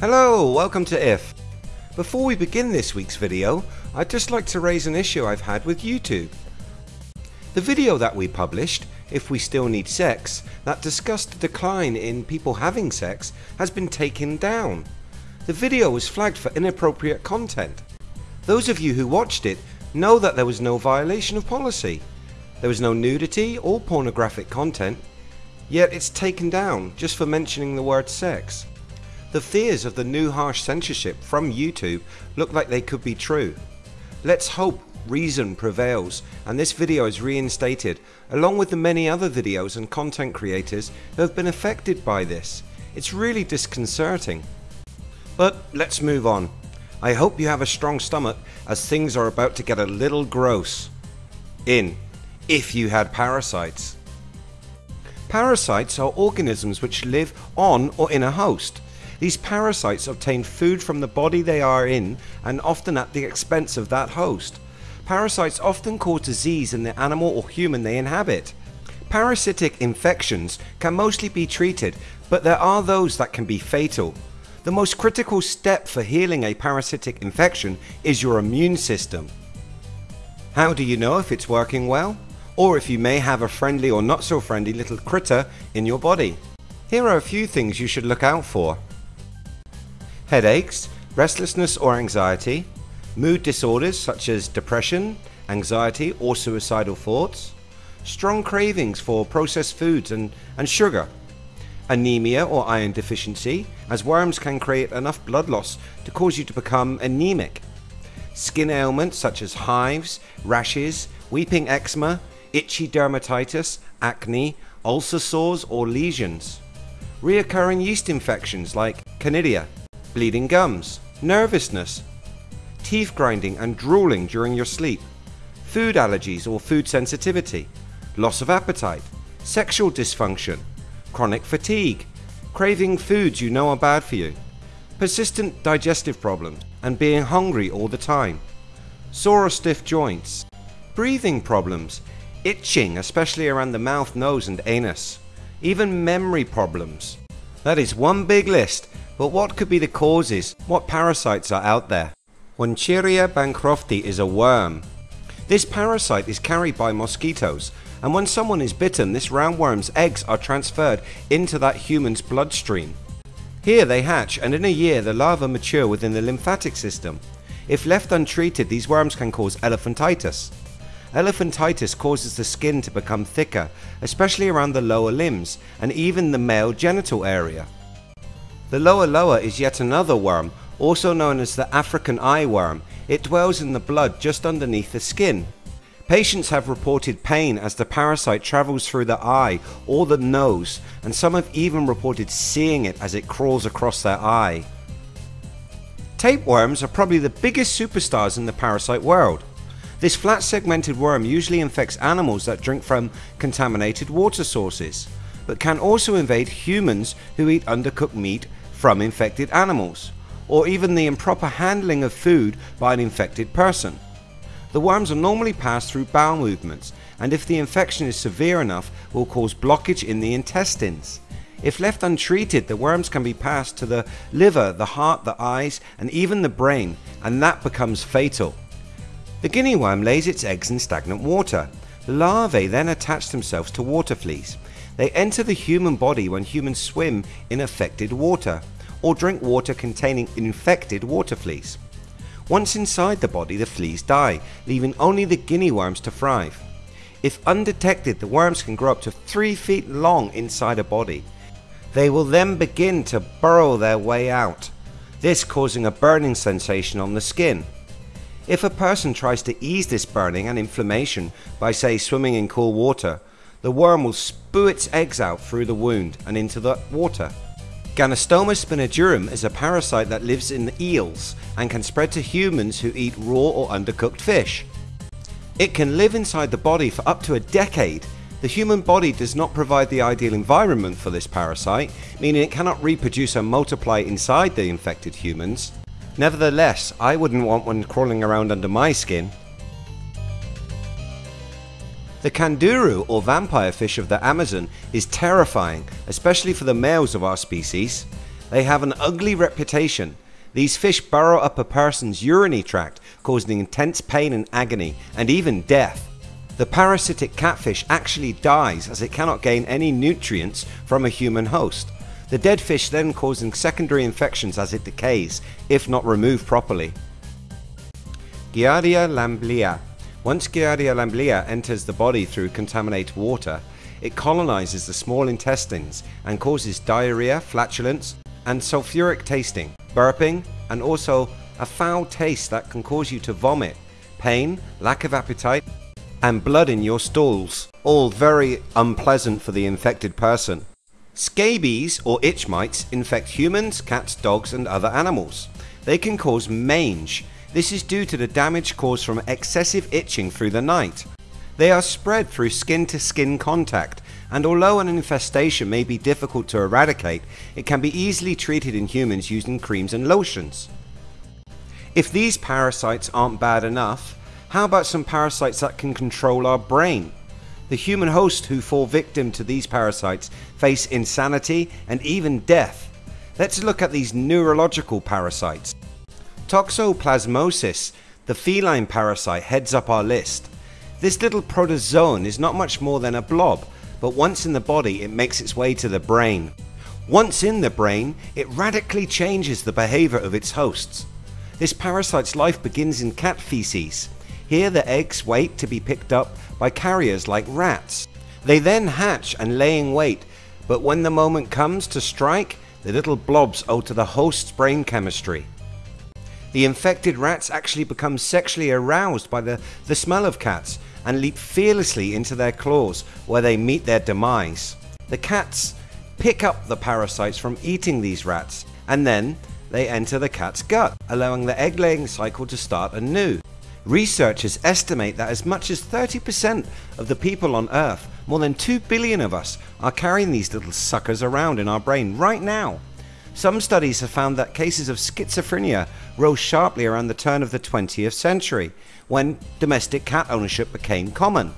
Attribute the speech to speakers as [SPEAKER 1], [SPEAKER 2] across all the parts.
[SPEAKER 1] Hello, welcome to IF. Before we begin this week's video, I'd just like to raise an issue I've had with YouTube. The video that we published, If We Still Need Sex, that discussed the decline in people having sex, has been taken down. The video was flagged for inappropriate content. Those of you who watched it know that there was no violation of policy. There was no nudity or pornographic content, yet it's taken down just for mentioning the word sex. The fears of the new harsh censorship from YouTube look like they could be true. Let's hope reason prevails and this video is reinstated along with the many other videos and content creators who have been affected by this. It's really disconcerting. But let's move on. I hope you have a strong stomach as things are about to get a little gross. In, if you had parasites. Parasites are organisms which live on or in a host. These parasites obtain food from the body they are in and often at the expense of that host. Parasites often cause disease in the animal or human they inhabit. Parasitic infections can mostly be treated but there are those that can be fatal. The most critical step for healing a parasitic infection is your immune system. How do you know if it's working well? Or if you may have a friendly or not so friendly little critter in your body? Here are a few things you should look out for headaches, restlessness or anxiety, mood disorders such as depression, anxiety or suicidal thoughts, strong cravings for processed foods and, and sugar, anemia or iron deficiency as worms can create enough blood loss to cause you to become anemic, skin ailments such as hives, rashes, weeping eczema, itchy dermatitis, acne, ulcer sores or lesions, reoccurring yeast infections like candida, bleeding gums, nervousness, teeth grinding and drooling during your sleep, food allergies or food sensitivity, loss of appetite, sexual dysfunction, chronic fatigue, craving foods you know are bad for you, persistent digestive problems and being hungry all the time, sore or stiff joints, breathing problems, itching especially around the mouth, nose and anus, even memory problems. That is one big list but what could be the causes? What parasites are out there? Wuchereria bancrofti is a worm. This parasite is carried by mosquitoes and when someone is bitten this roundworm's eggs are transferred into that human's bloodstream. Here they hatch and in a year the larvae mature within the lymphatic system. If left untreated these worms can cause elephantitis. Elephantitis causes the skin to become thicker especially around the lower limbs and even the male genital area. The Loa loa is yet another worm also known as the African eye worm. It dwells in the blood just underneath the skin. Patients have reported pain as the parasite travels through the eye or the nose and some have even reported seeing it as it crawls across their eye. Tapeworms are probably the biggest superstars in the parasite world. This flat segmented worm usually infects animals that drink from contaminated water sources, but can also invade humans who eat undercooked meat from infected animals, or even the improper handling of food by an infected person. The worms are normally passed through bowel movements and if the infection is severe enough will cause blockage in the intestines. If left untreated the worms can be passed to the liver, the heart, the eyes and even the brain and that becomes fatal. The guinea worm lays its eggs in stagnant water. The larvae then attach themselves to water fleas they enter the human body when humans swim in affected water or drink water containing infected water fleas. Once inside the body the fleas die leaving only the guinea worms to thrive. If undetected the worms can grow up to 3 feet long inside a body. They will then begin to burrow their way out, this causing a burning sensation on the skin. If a person tries to ease this burning and inflammation by say swimming in cool water the worm will spew its eggs out through the wound and into the water. Gnathostoma spinigerum is a parasite that lives in eels and can spread to humans who eat raw or undercooked fish. It can live inside the body for up to a decade. The human body does not provide the ideal environment for this parasite, meaning it cannot reproduce and multiply inside the infected humans. Nevertheless, I wouldn't want one crawling around under my skin. The candiru or vampire fish of the Amazon is terrifying especially for the males of our species. They have an ugly reputation. These fish burrow up a person's urinary tract, causing intense pain and agony, and even death. The parasitic catfish actually dies as it cannot gain any nutrients from a human host. The dead fish then causing secondary infections as it decays, if not removed properly. Giardia lamblia. Once Giardia lamblia enters the body through contaminated water, it colonizes the small intestines and causes diarrhea, flatulence, and sulfuric tasting, burping, and also a foul taste that can cause you to vomit, pain, lack of appetite, and blood in your stools, all very unpleasant for the infected person. Scabies or itch mites infect humans, cats, dogs, and other animals. They can cause mange. This is due to the damage caused from excessive itching through the night. They are spread through skin to skin contact, and although an infestation may be difficult to eradicate, it can be easily treated in humans using creams and lotions. If these parasites aren't bad enough, how about some parasites that can control our brain? The human host who fall victim to these parasites face insanity and even death. Let's look at these neurological parasites. Toxoplasmosis, the feline parasite, heads up our list. This little protozoan is not much more than a blob, but once in the body it makes its way to the brain. Once in the brain, it radically changes the behaviour of its hosts. This parasite's life begins in cat feces. Here the eggs wait to be picked up by carriers like rats. They then hatch and lay in wait, but when the moment comes to strike, the little blobs alter the host's brain chemistry. The infected rats actually become sexually aroused by the, the smell of cats and leap fearlessly into their claws where they meet their demise. The cats pick up the parasites from eating these rats and then they enter the cat's gut, allowing the egg laying cycle to start anew. Researchers estimate that as much as 30% of the people on Earth, more than 2 billion of us, are carrying these little suckers around in our brain right now. Some studies have found that cases of schizophrenia rose sharply around the turn of the 20th century, when domestic cat ownership became common.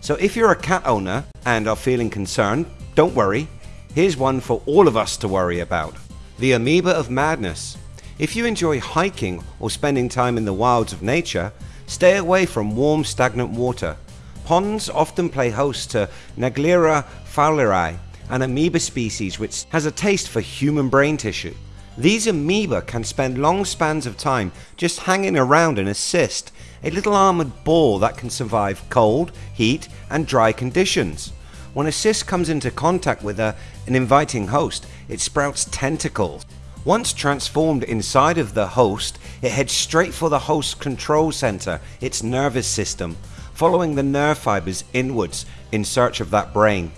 [SPEAKER 1] So if you're a cat owner and are feeling concerned, don't worry, here's one for all of us to worry about. The amoeba of madness. If you enjoy hiking or spending time in the wilds of nature, Stay away from warm stagnant water. Ponds often play host to Naegleria fowleri, an amoeba species which has a taste for human brain tissue. These amoeba can spend long spans of time just hanging around in a cyst, a little armoured ball that can survive cold, heat and dry conditions. When a cyst comes into contact with a, an inviting host, it sprouts tentacles once transformed inside of the host, it heads straight for the host control center, its nervous system, following the nerve fibers inwards in search of that brain.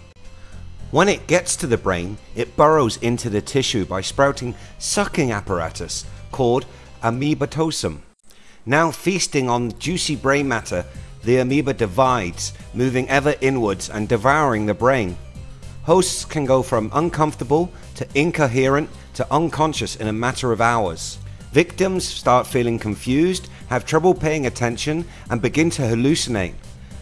[SPEAKER 1] When it gets to the brain, it burrows into the tissue by sprouting sucking apparatus called amoebotosum. Now feasting on juicy brain matter, the amoeba divides, moving ever inwards and devouring the brain. Hosts can go from uncomfortable to incoherent to unconscious in a matter of hours. Victims start feeling confused, have trouble paying attention, and begin to hallucinate.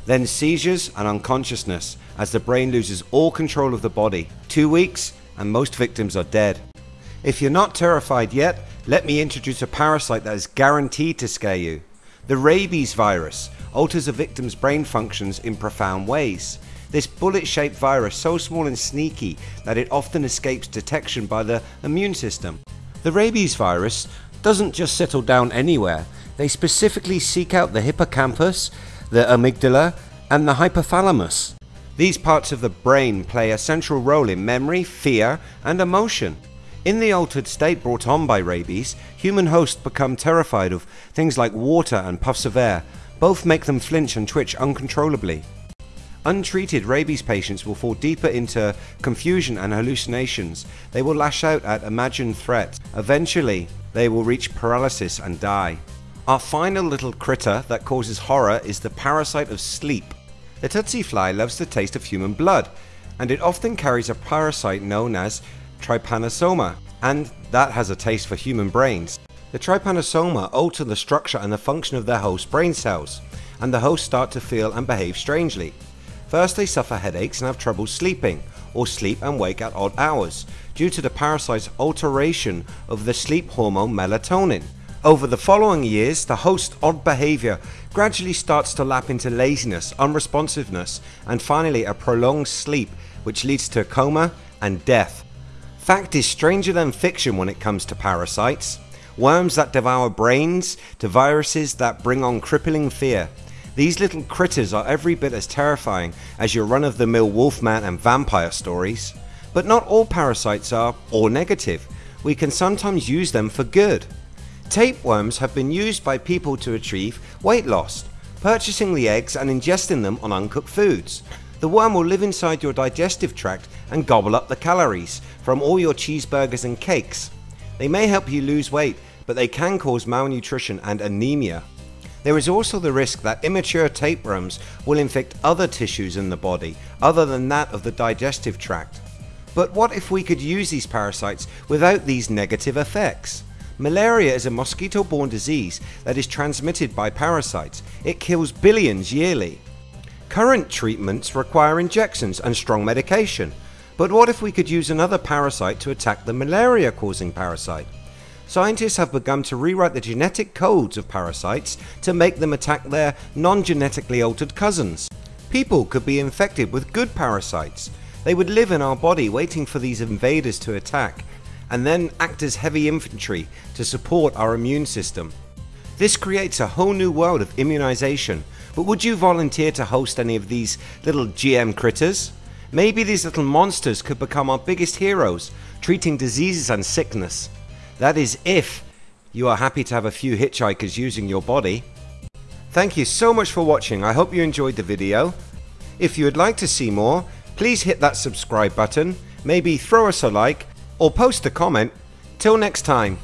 [SPEAKER 1] Then seizures and unconsciousness as the brain loses all control of the body. Two weeks, and most victims are dead. If you're not terrified yet, let me introduce a parasite that is guaranteed to scare you. The rabies virus alters a victim's brain functions in profound ways. This bullet shaped virus so small and sneaky that it often escapes detection by the immune system. The rabies virus doesn't just settle down anywhere, they specifically seek out the hippocampus, the amygdala and the hypothalamus. These parts of the brain play a central role in memory, fear and emotion. In the altered state brought on by rabies, human hosts become terrified of things like water and puffs of air. Both make them flinch and twitch uncontrollably. Untreated rabies patients will fall deeper into confusion and hallucinations. They will lash out at imagined threats. Eventually, they will reach paralysis and die. Our final little critter that causes horror is the parasite of sleep. The tsetse fly loves the taste of human blood, and it often carries a parasite known as trypanosoma, and that has a taste for human brains. The trypanosoma alter the structure and the function of their host brain cells, and the hosts start to feel and behave strangely. First they suffer headaches and have trouble sleeping, or sleep and wake at odd hours due to the parasite's alteration of the sleep hormone melatonin. Over the following years, the host's odd behavior gradually starts to lap into laziness, unresponsiveness, and finally a prolonged sleep which leads to a coma and death. Fact is stranger than fiction when it comes to parasites. Worms that devour brains to viruses that bring on crippling fear. These little critters are every bit as terrifying as your run of the mill wolfman and vampire stories. But not all parasites are or negative. We can sometimes use them for good. Tapeworms have been used by people to achieve weight loss, purchasing the eggs and ingesting them on uncooked foods. The worm will live inside your digestive tract and gobble up the calories from all your cheeseburgers and cakes. They may help you lose weight, but they can cause malnutrition and anemia. There is also the risk that immature tapeworms will infect other tissues in the body other than that of the digestive tract. But what if we could use these parasites without these negative effects? Malaria is a mosquito borne disease that is transmitted by parasites. It kills billions yearly. Current treatments require injections and strong medication. But what if we could use another parasite to attack the malaria causing parasite? Scientists have begun to rewrite the genetic codes of parasites to make them attack their non-genetically altered cousins. People could be infected with good parasites. They would live in our body waiting for these invaders to attack and then act as heavy infantry to support our immune system. This creates a whole new world of immunization but would you volunteer to host any of these little GM critters? Maybe these little monsters could become our biggest heroes treating diseases and sickness. That is if you are happy to have a few hitchhikers using your body. Thank you so much for watching I hope you enjoyed the video. If you would like to see more please hit that subscribe button, maybe throw us a like or post a comment. Till next time.